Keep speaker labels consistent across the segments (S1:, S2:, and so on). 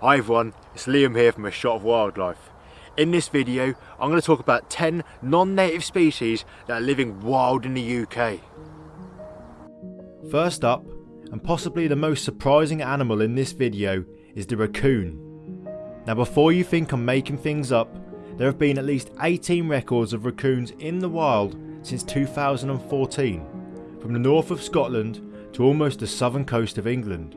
S1: Hi everyone, it's Liam here from A Shot of Wildlife. In this video, I'm going to talk about 10 non-native species that are living wild in the UK. First up, and possibly the most surprising animal in this video, is the raccoon. Now before you think I'm making things up, there have been at least 18 records of raccoons in the wild since 2014, from the north of Scotland to almost the southern coast of England.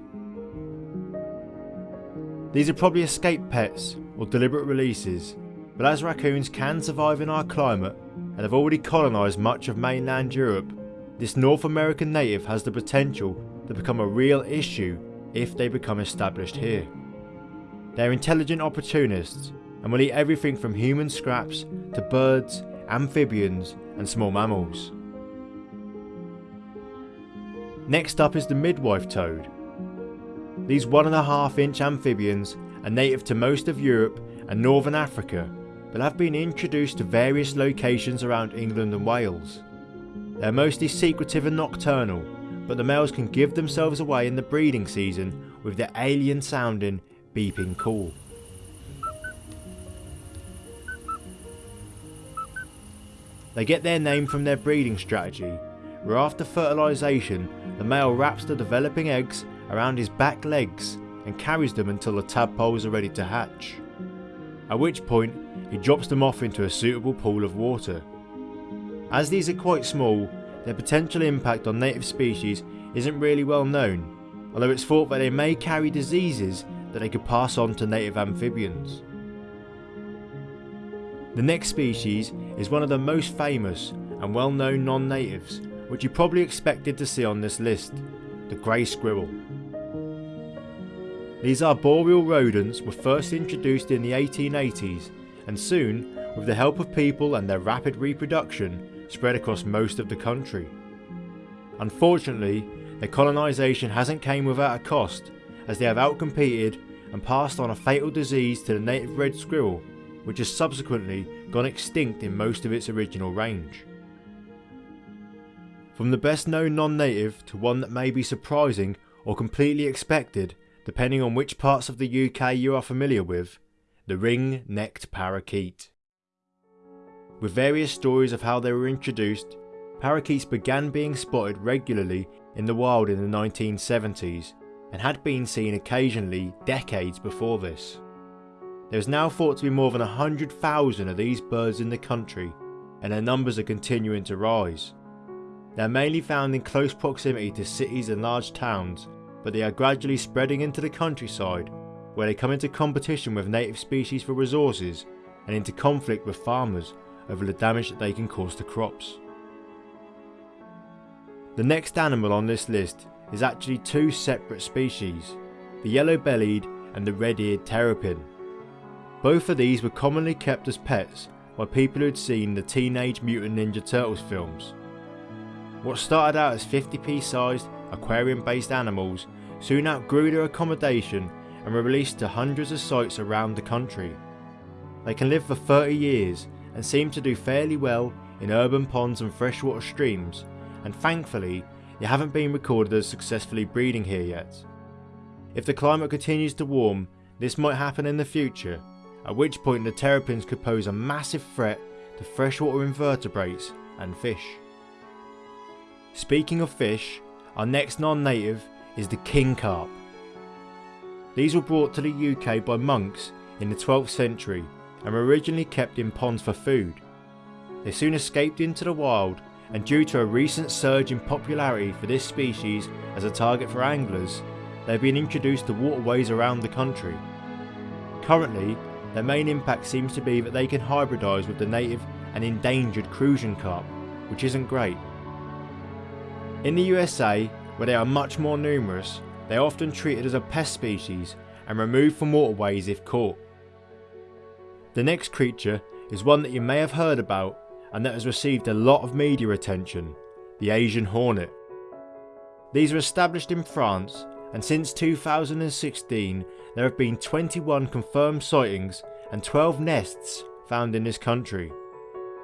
S1: These are probably escape pets or deliberate releases, but as raccoons can survive in our climate and have already colonised much of mainland Europe, this North American native has the potential to become a real issue if they become established here. They're intelligent opportunists and will eat everything from human scraps to birds, amphibians and small mammals. Next up is the midwife toad, these one and a half inch amphibians are native to most of Europe and northern Africa, but have been introduced to various locations around England and Wales. They are mostly secretive and nocturnal, but the males can give themselves away in the breeding season with their alien sounding beeping call. They get their name from their breeding strategy, where after fertilisation the male wraps the developing eggs around his back legs and carries them until the tadpoles are ready to hatch. At which point he drops them off into a suitable pool of water. As these are quite small, their potential impact on native species isn't really well known, although it's thought that they may carry diseases that they could pass on to native amphibians. The next species is one of the most famous and well known non-natives, which you probably expected to see on this list, the grey squirrel. These arboreal rodents were first introduced in the 1880s and soon, with the help of people and their rapid reproduction, spread across most of the country. Unfortunately, their colonisation hasn't came without a cost as they have outcompeted and passed on a fatal disease to the native red squirrel which has subsequently gone extinct in most of its original range. From the best known non-native to one that may be surprising or completely expected depending on which parts of the UK you are familiar with, the ring-necked parakeet. With various stories of how they were introduced, parakeets began being spotted regularly in the wild in the 1970s and had been seen occasionally decades before this. There is now thought to be more than 100,000 of these birds in the country and their numbers are continuing to rise. They are mainly found in close proximity to cities and large towns but they are gradually spreading into the countryside where they come into competition with native species for resources and into conflict with farmers over the damage that they can cause to crops. The next animal on this list is actually two separate species, the yellow-bellied and the red-eared terrapin. Both of these were commonly kept as pets by people who had seen the Teenage Mutant Ninja Turtles films. What started out as 50p sized aquarium based animals soon outgrew their accommodation and were released to hundreds of sites around the country. They can live for 30 years and seem to do fairly well in urban ponds and freshwater streams and thankfully they haven't been recorded as successfully breeding here yet. If the climate continues to warm this might happen in the future at which point the terrapins could pose a massive threat to freshwater invertebrates and fish. Speaking of fish, our next non-native is the king carp. These were brought to the UK by monks in the 12th century and were originally kept in ponds for food. They soon escaped into the wild and due to a recent surge in popularity for this species as a target for anglers, they have been introduced to waterways around the country. Currently, their main impact seems to be that they can hybridise with the native and endangered Crucian carp, which isn't great. In the USA, where they are much more numerous, they are often treated as a pest species and removed from waterways if caught. The next creature is one that you may have heard about and that has received a lot of media attention, the Asian hornet. These are established in France and since 2016 there have been 21 confirmed sightings and 12 nests found in this country.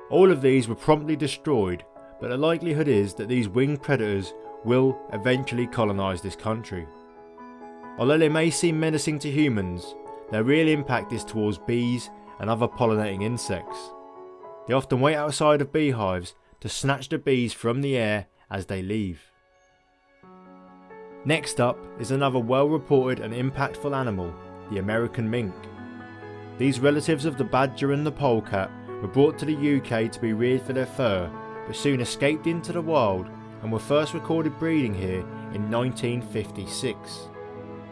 S1: All of these were promptly destroyed but the likelihood is that these winged predators will eventually colonise this country. Although they may seem menacing to humans, their real impact is towards bees and other pollinating insects. They often wait outside of beehives to snatch the bees from the air as they leave. Next up is another well reported and impactful animal, the American mink. These relatives of the badger and the polecat were brought to the UK to be reared for their fur, but soon escaped into the wild and were first recorded breeding here in 1956.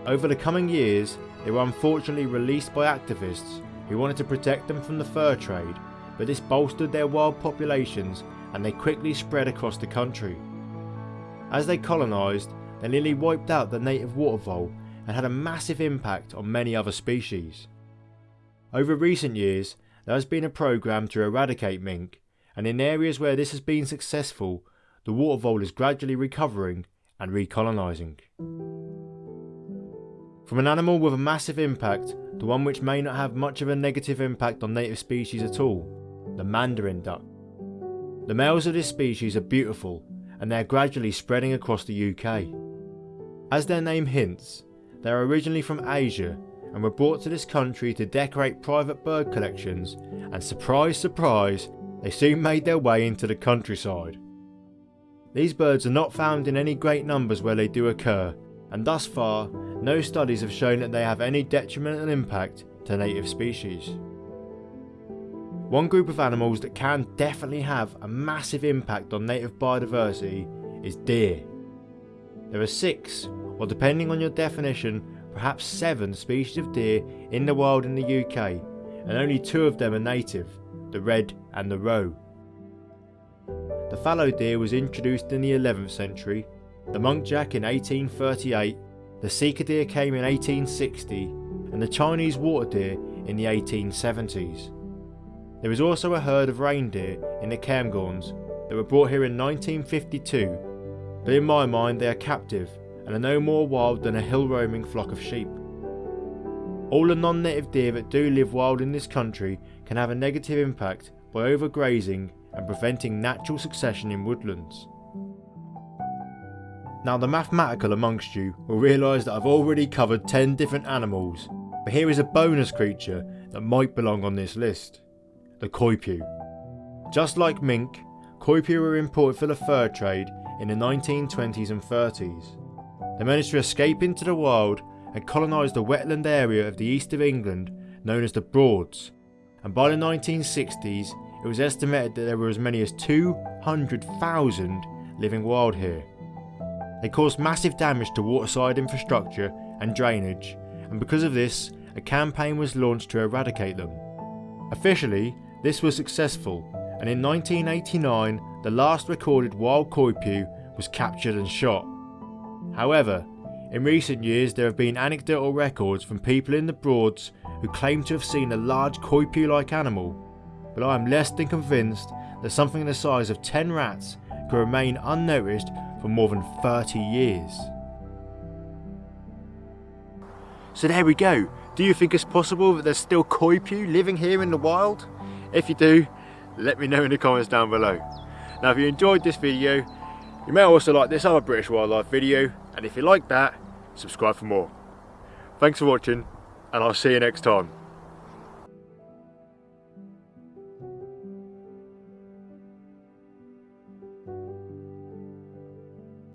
S1: Over the coming years, they were unfortunately released by activists who wanted to protect them from the fur trade, but this bolstered their wild populations and they quickly spread across the country. As they colonised, they nearly wiped out the native water vole and had a massive impact on many other species. Over recent years, there has been a programme to eradicate mink, and in areas where this has been successful, the water vole is gradually recovering and recolonising. From an animal with a massive impact to one which may not have much of a negative impact on native species at all, the mandarin duck. The males of this species are beautiful and they are gradually spreading across the UK. As their name hints, they are originally from Asia and were brought to this country to decorate private bird collections and surprise surprise, they soon made their way into the countryside. These birds are not found in any great numbers where they do occur, and thus far, no studies have shown that they have any detrimental impact to native species. One group of animals that can definitely have a massive impact on native biodiversity is deer. There are six, or depending on your definition, perhaps seven species of deer in the wild in the UK, and only two of them are native, the red and the roe. The fallow deer was introduced in the 11th century, the muntjac in 1838, the sika deer came in 1860, and the Chinese water deer in the 1870s. There is also a herd of reindeer in the Cairngorms that were brought here in 1952, but in my mind they are captive and are no more wild than a hill roaming flock of sheep. All the non-native deer that do live wild in this country can have a negative impact by overgrazing and preventing natural succession in woodlands. Now the mathematical amongst you will realise that I've already covered 10 different animals, but here is a bonus creature that might belong on this list. The coypu. Just like mink, coypu were imported for the fur trade in the 1920s and 30s. They managed to escape into the wild and colonise the wetland area of the east of England known as the Broads, and by the 1960s it was estimated that there were as many as 200,000 living wild here. They caused massive damage to waterside infrastructure and drainage, and because of this, a campaign was launched to eradicate them. Officially, this was successful, and in 1989, the last recorded wild coypu was captured and shot. However, in recent years there have been anecdotal records from people in the Broads who claim to have seen a large coypu-like animal but I am less than convinced that something the size of 10 rats could remain unnoticed for more than 30 years. So there we go. Do you think it's possible that there's still coypu living here in the wild? If you do, let me know in the comments down below. Now if you enjoyed this video, you may also like this other British wildlife video, and if you like that, subscribe for more. Thanks for watching, and I'll see you next time.